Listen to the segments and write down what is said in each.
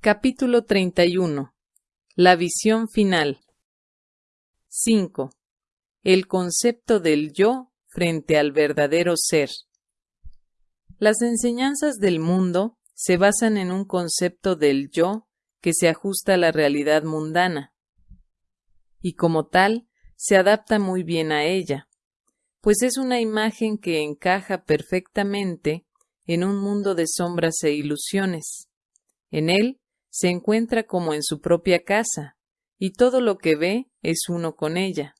Capítulo 31. La visión final. 5. El concepto del yo frente al verdadero ser. Las enseñanzas del mundo se basan en un concepto del yo que se ajusta a la realidad mundana, y como tal se adapta muy bien a ella, pues es una imagen que encaja perfectamente en un mundo de sombras e ilusiones. En él se encuentra como en su propia casa, y todo lo que ve es uno con ella.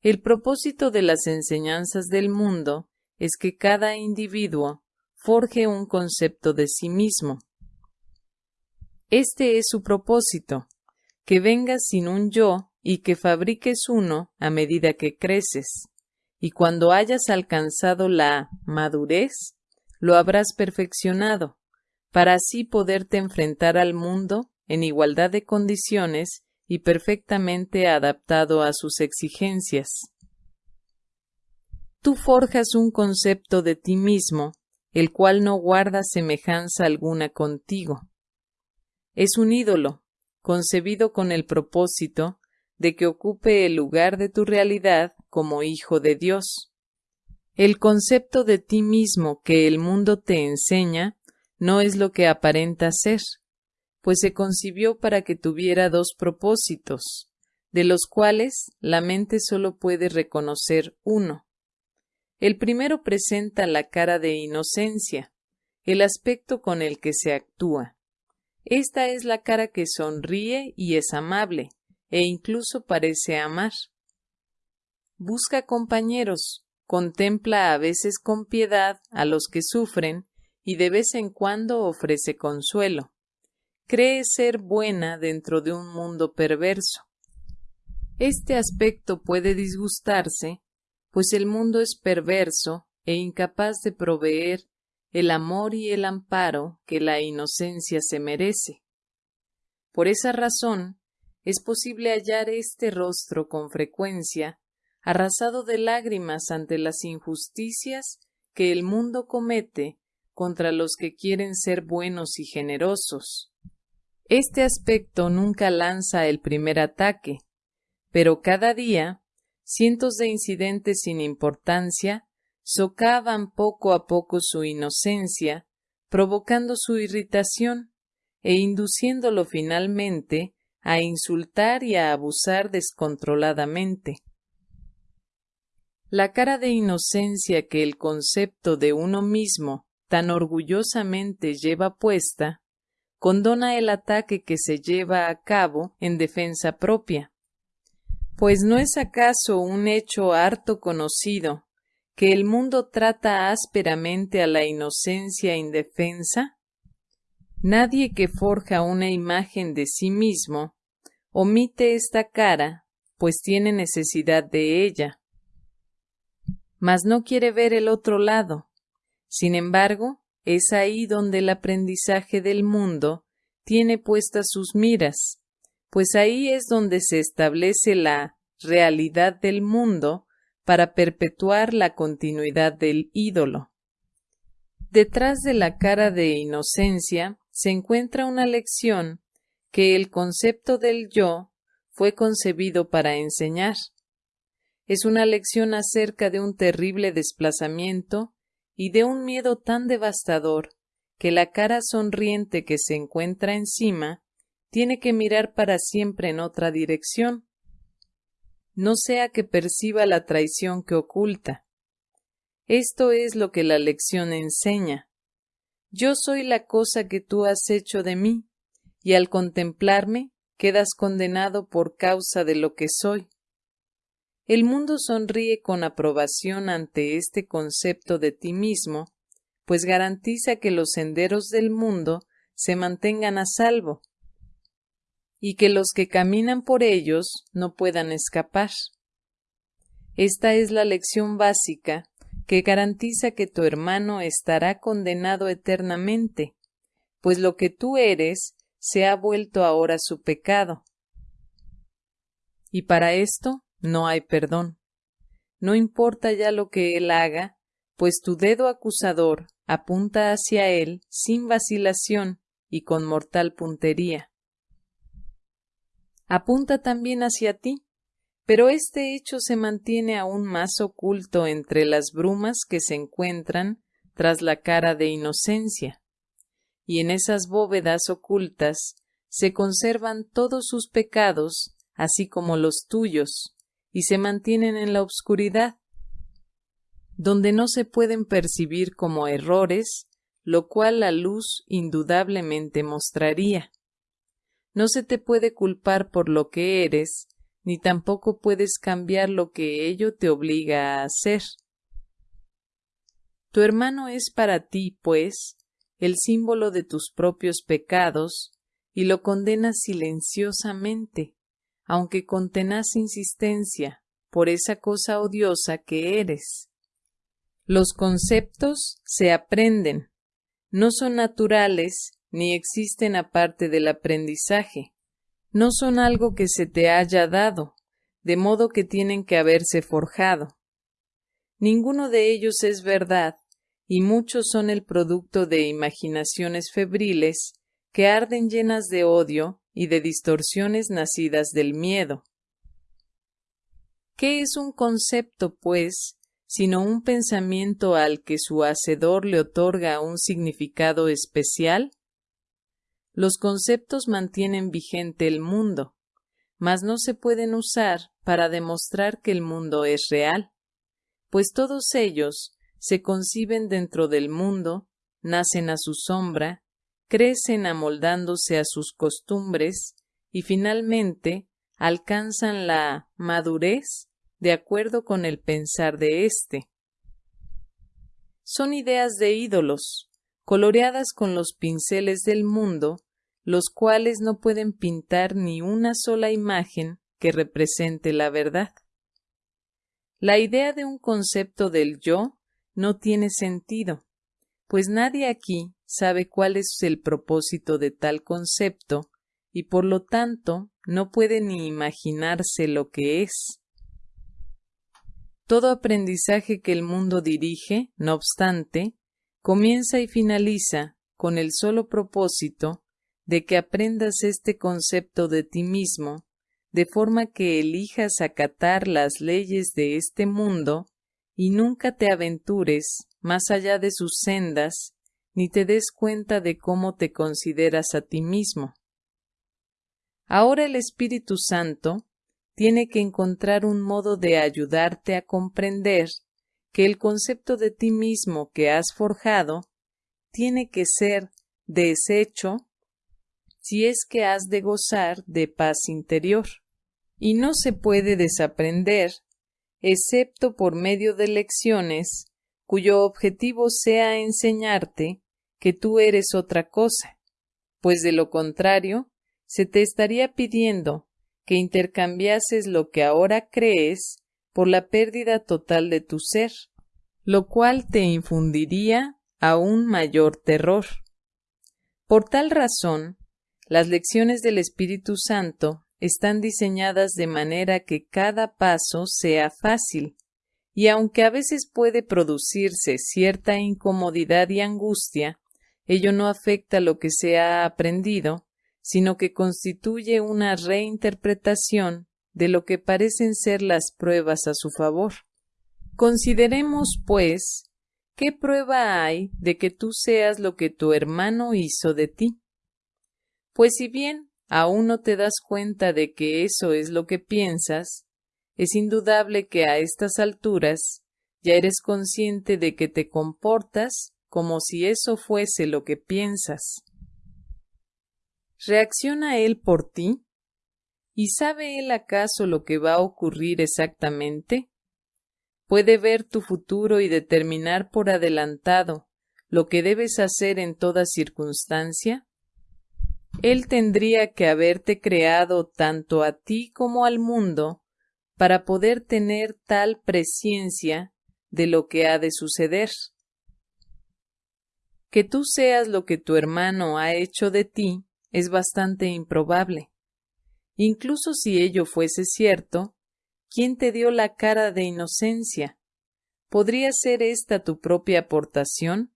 El propósito de las enseñanzas del mundo es que cada individuo forje un concepto de sí mismo. Este es su propósito, que vengas sin un yo y que fabriques uno a medida que creces, y cuando hayas alcanzado la madurez, lo habrás perfeccionado, para así poderte enfrentar al mundo en igualdad de condiciones y perfectamente adaptado a sus exigencias. Tú forjas un concepto de ti mismo, el cual no guarda semejanza alguna contigo. Es un ídolo, concebido con el propósito de que ocupe el lugar de tu realidad como hijo de Dios. El concepto de ti mismo que el mundo te enseña no es lo que aparenta ser, pues se concibió para que tuviera dos propósitos, de los cuales la mente solo puede reconocer uno. El primero presenta la cara de inocencia, el aspecto con el que se actúa. Esta es la cara que sonríe y es amable, e incluso parece amar. Busca compañeros, contempla a veces con piedad a los que sufren y de vez en cuando ofrece consuelo. Cree ser buena dentro de un mundo perverso. Este aspecto puede disgustarse, pues el mundo es perverso e incapaz de proveer el amor y el amparo que la inocencia se merece. Por esa razón, es posible hallar este rostro con frecuencia arrasado de lágrimas ante las injusticias que el mundo comete contra los que quieren ser buenos y generosos. Este aspecto nunca lanza el primer ataque, pero cada día cientos de incidentes sin importancia socavan poco a poco su inocencia, provocando su irritación e induciéndolo finalmente a insultar y a abusar descontroladamente. La cara de inocencia que el concepto de uno mismo tan orgullosamente lleva puesta, condona el ataque que se lleva a cabo en defensa propia. Pues no es acaso un hecho harto conocido que el mundo trata ásperamente a la inocencia indefensa? Nadie que forja una imagen de sí mismo omite esta cara, pues tiene necesidad de ella mas no quiere ver el otro lado. Sin embargo, es ahí donde el aprendizaje del mundo tiene puestas sus miras, pues ahí es donde se establece la realidad del mundo para perpetuar la continuidad del ídolo. Detrás de la cara de inocencia se encuentra una lección que el concepto del yo fue concebido para enseñar es una lección acerca de un terrible desplazamiento y de un miedo tan devastador que la cara sonriente que se encuentra encima tiene que mirar para siempre en otra dirección, no sea que perciba la traición que oculta. Esto es lo que la lección enseña. Yo soy la cosa que tú has hecho de mí, y al contemplarme quedas condenado por causa de lo que soy. El mundo sonríe con aprobación ante este concepto de ti mismo, pues garantiza que los senderos del mundo se mantengan a salvo y que los que caminan por ellos no puedan escapar. Esta es la lección básica que garantiza que tu hermano estará condenado eternamente, pues lo que tú eres se ha vuelto ahora su pecado. Y para esto no hay perdón. No importa ya lo que él haga, pues tu dedo acusador apunta hacia él sin vacilación y con mortal puntería. Apunta también hacia ti, pero este hecho se mantiene aún más oculto entre las brumas que se encuentran tras la cara de inocencia, y en esas bóvedas ocultas se conservan todos sus pecados, así como los tuyos, y se mantienen en la obscuridad, donde no se pueden percibir como errores, lo cual la luz indudablemente mostraría. No se te puede culpar por lo que eres, ni tampoco puedes cambiar lo que ello te obliga a hacer. Tu hermano es para ti, pues, el símbolo de tus propios pecados, y lo condenas silenciosamente, aunque con tenaz insistencia, por esa cosa odiosa que eres. Los conceptos se aprenden, no son naturales ni existen aparte del aprendizaje, no son algo que se te haya dado, de modo que tienen que haberse forjado. Ninguno de ellos es verdad, y muchos son el producto de imaginaciones febriles que arden llenas de odio y de distorsiones nacidas del miedo. ¿Qué es un concepto, pues, sino un pensamiento al que su hacedor le otorga un significado especial? Los conceptos mantienen vigente el mundo, mas no se pueden usar para demostrar que el mundo es real, pues todos ellos se conciben dentro del mundo, nacen a su sombra, crecen amoldándose a sus costumbres y finalmente alcanzan la madurez de acuerdo con el pensar de éste. Son ideas de ídolos, coloreadas con los pinceles del mundo, los cuales no pueden pintar ni una sola imagen que represente la verdad. La idea de un concepto del yo no tiene sentido, pues nadie aquí sabe cuál es el propósito de tal concepto y por lo tanto no puede ni imaginarse lo que es. Todo aprendizaje que el mundo dirige, no obstante, comienza y finaliza con el solo propósito de que aprendas este concepto de ti mismo, de forma que elijas acatar las leyes de este mundo y nunca te aventures más allá de sus sendas, ni te des cuenta de cómo te consideras a ti mismo. Ahora el Espíritu Santo tiene que encontrar un modo de ayudarte a comprender que el concepto de ti mismo que has forjado tiene que ser deshecho si es que has de gozar de paz interior, y no se puede desaprender excepto por medio de lecciones cuyo objetivo sea enseñarte que tú eres otra cosa, pues de lo contrario se te estaría pidiendo que intercambiases lo que ahora crees por la pérdida total de tu ser, lo cual te infundiría aún mayor terror. Por tal razón, las lecciones del Espíritu Santo están diseñadas de manera que cada paso sea fácil, y aunque a veces puede producirse cierta incomodidad y angustia, ello no afecta lo que se ha aprendido, sino que constituye una reinterpretación de lo que parecen ser las pruebas a su favor. Consideremos, pues, qué prueba hay de que tú seas lo que tu hermano hizo de ti. Pues si bien aún no te das cuenta de que eso es lo que piensas, es indudable que a estas alturas ya eres consciente de que te comportas como si eso fuese lo que piensas. ¿Reacciona él por ti? ¿Y sabe él acaso lo que va a ocurrir exactamente? ¿Puede ver tu futuro y determinar por adelantado lo que debes hacer en toda circunstancia? Él tendría que haberte creado tanto a ti como al mundo para poder tener tal presciencia de lo que ha de suceder. Que tú seas lo que tu hermano ha hecho de ti es bastante improbable. Incluso si ello fuese cierto, ¿quién te dio la cara de inocencia? ¿Podría ser esta tu propia aportación?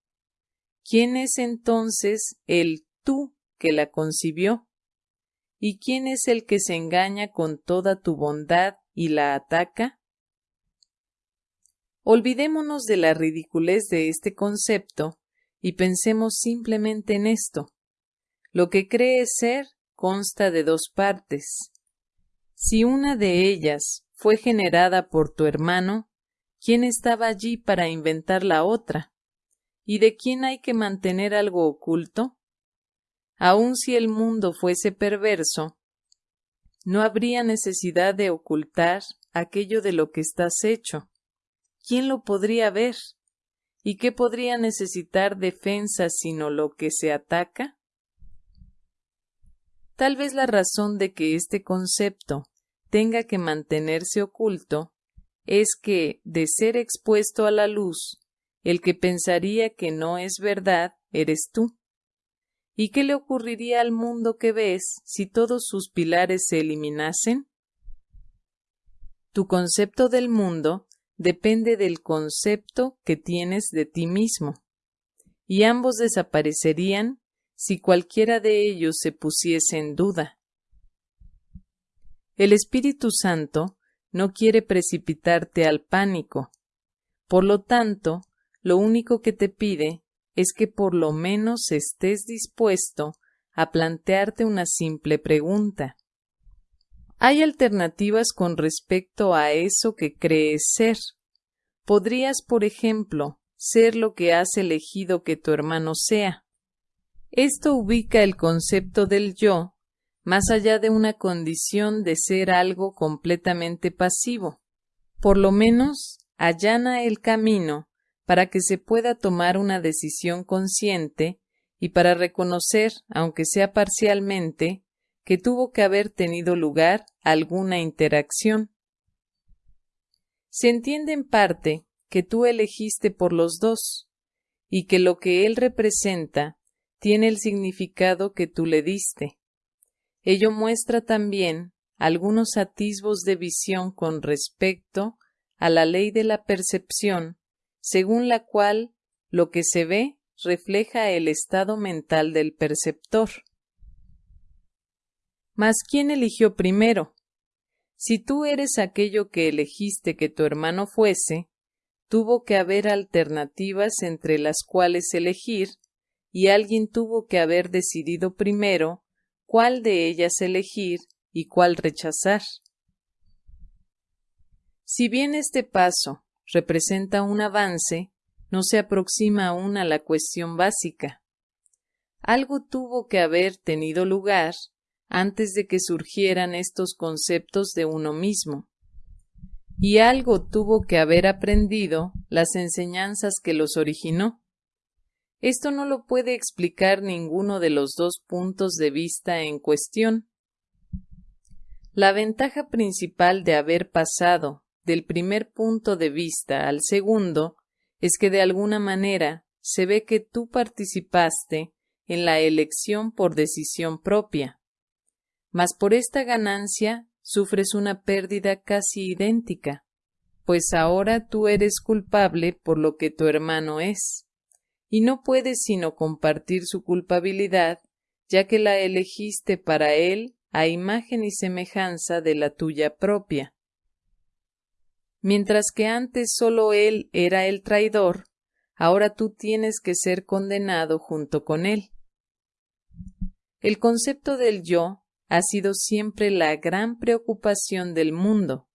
¿Quién es entonces el tú que la concibió? ¿Y quién es el que se engaña con toda tu bondad y la ataca? Olvidémonos de la ridiculez de este concepto y pensemos simplemente en esto. Lo que cree ser consta de dos partes. Si una de ellas fue generada por tu hermano, ¿quién estaba allí para inventar la otra? ¿Y de quién hay que mantener algo oculto? Aun si el mundo fuese perverso, no habría necesidad de ocultar aquello de lo que estás hecho. ¿Quién lo podría ver? ¿Y qué podría necesitar defensa sino lo que se ataca? Tal vez la razón de que este concepto tenga que mantenerse oculto es que, de ser expuesto a la luz, el que pensaría que no es verdad eres tú. ¿Y qué le ocurriría al mundo que ves si todos sus pilares se eliminasen? Tu concepto del mundo depende del concepto que tienes de ti mismo, y ambos desaparecerían si cualquiera de ellos se pusiese en duda. El Espíritu Santo no quiere precipitarte al pánico. Por lo tanto, lo único que te pide es que por lo menos estés dispuesto a plantearte una simple pregunta. Hay alternativas con respecto a eso que crees ser. Podrías, por ejemplo, ser lo que has elegido que tu hermano sea. Esto ubica el concepto del yo más allá de una condición de ser algo completamente pasivo. Por lo menos allana el camino para que se pueda tomar una decisión consciente y para reconocer, aunque sea parcialmente, que tuvo que haber tenido lugar alguna interacción. Se entiende en parte que tú elegiste por los dos, y que lo que él representa tiene el significado que tú le diste. Ello muestra también algunos atisbos de visión con respecto a la ley de la percepción, según la cual lo que se ve refleja el estado mental del perceptor. Mas ¿quién eligió primero? Si tú eres aquello que elegiste que tu hermano fuese, tuvo que haber alternativas entre las cuales elegir, y alguien tuvo que haber decidido primero cuál de ellas elegir y cuál rechazar. Si bien este paso representa un avance, no se aproxima aún a la cuestión básica. Algo tuvo que haber tenido lugar antes de que surgieran estos conceptos de uno mismo. Y algo tuvo que haber aprendido las enseñanzas que los originó. Esto no lo puede explicar ninguno de los dos puntos de vista en cuestión. La ventaja principal de haber pasado del primer punto de vista al segundo es que de alguna manera se ve que tú participaste en la elección por decisión propia. Mas por esta ganancia sufres una pérdida casi idéntica, pues ahora tú eres culpable por lo que tu hermano es y no puedes sino compartir su culpabilidad, ya que la elegiste para él a imagen y semejanza de la tuya propia. Mientras que antes solo él era el traidor, ahora tú tienes que ser condenado junto con él. El concepto del yo ha sido siempre la gran preocupación del mundo,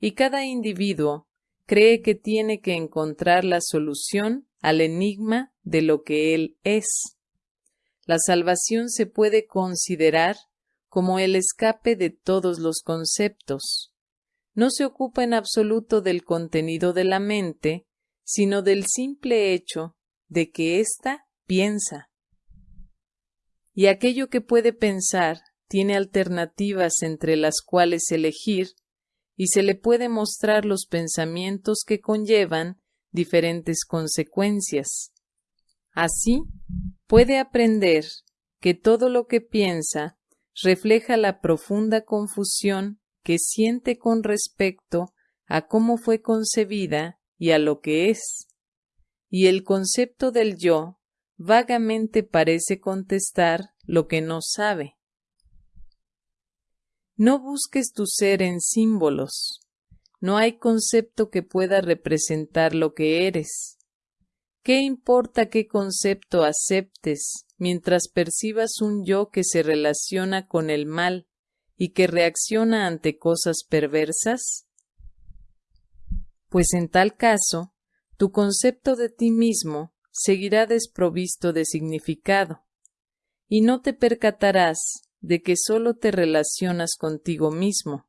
y cada individuo cree que tiene que encontrar la solución al enigma de lo que Él es. La salvación se puede considerar como el escape de todos los conceptos. No se ocupa en absoluto del contenido de la mente, sino del simple hecho de que ésta piensa. Y aquello que puede pensar tiene alternativas entre las cuales elegir, y se le puede mostrar los pensamientos que conllevan diferentes consecuencias. Así, puede aprender que todo lo que piensa refleja la profunda confusión que siente con respecto a cómo fue concebida y a lo que es. Y el concepto del yo vagamente parece contestar lo que no sabe. No busques tu ser en símbolos. No hay concepto que pueda representar lo que eres. ¿Qué importa qué concepto aceptes mientras percibas un yo que se relaciona con el mal y que reacciona ante cosas perversas? Pues en tal caso, tu concepto de ti mismo seguirá desprovisto de significado, y no te percatarás de que sólo te relacionas contigo mismo.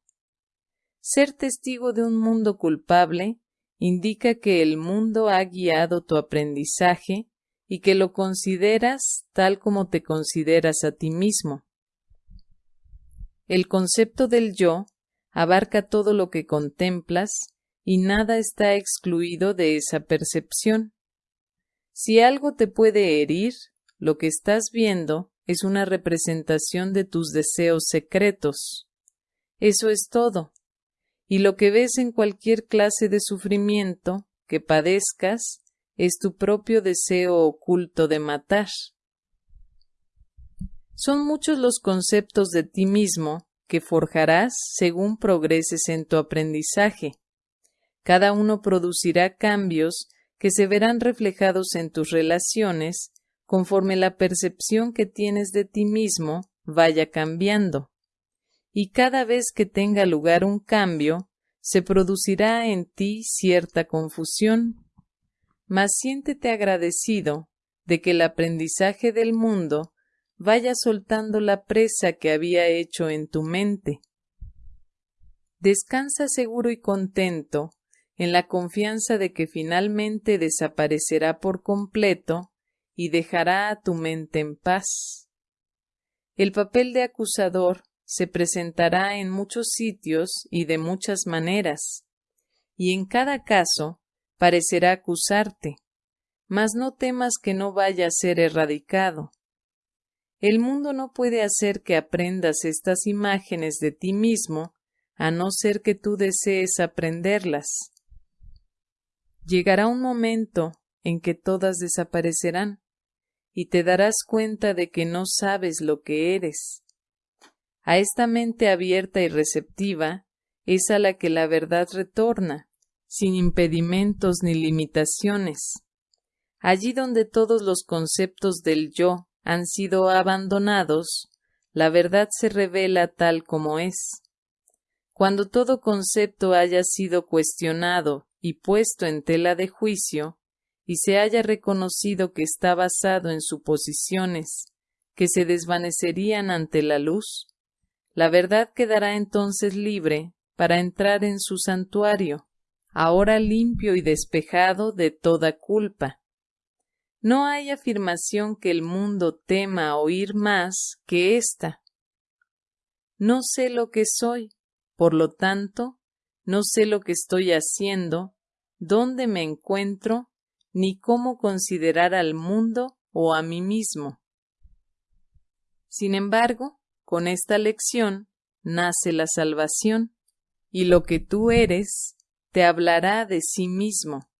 Ser testigo de un mundo culpable indica que el mundo ha guiado tu aprendizaje y que lo consideras tal como te consideras a ti mismo. El concepto del yo abarca todo lo que contemplas y nada está excluido de esa percepción. Si algo te puede herir, lo que estás viendo es una representación de tus deseos secretos. Eso es todo y lo que ves en cualquier clase de sufrimiento que padezcas es tu propio deseo oculto de matar. Son muchos los conceptos de ti mismo que forjarás según progreses en tu aprendizaje. Cada uno producirá cambios que se verán reflejados en tus relaciones conforme la percepción que tienes de ti mismo vaya cambiando y cada vez que tenga lugar un cambio, se producirá en ti cierta confusión. Mas siéntete agradecido de que el aprendizaje del mundo vaya soltando la presa que había hecho en tu mente. Descansa seguro y contento en la confianza de que finalmente desaparecerá por completo y dejará a tu mente en paz. El papel de acusador se presentará en muchos sitios y de muchas maneras, y en cada caso parecerá acusarte, mas no temas que no vaya a ser erradicado. El mundo no puede hacer que aprendas estas imágenes de ti mismo, a no ser que tú desees aprenderlas. Llegará un momento en que todas desaparecerán, y te darás cuenta de que no sabes lo que eres, a esta mente abierta y receptiva es a la que la verdad retorna, sin impedimentos ni limitaciones. Allí donde todos los conceptos del yo han sido abandonados, la verdad se revela tal como es. Cuando todo concepto haya sido cuestionado y puesto en tela de juicio, y se haya reconocido que está basado en suposiciones que se desvanecerían ante la luz, la verdad quedará entonces libre para entrar en su santuario, ahora limpio y despejado de toda culpa. No hay afirmación que el mundo tema oír más que ésta. No sé lo que soy, por lo tanto, no sé lo que estoy haciendo, dónde me encuentro, ni cómo considerar al mundo o a mí mismo. Sin embargo, con esta lección nace la salvación, y lo que tú eres te hablará de sí mismo.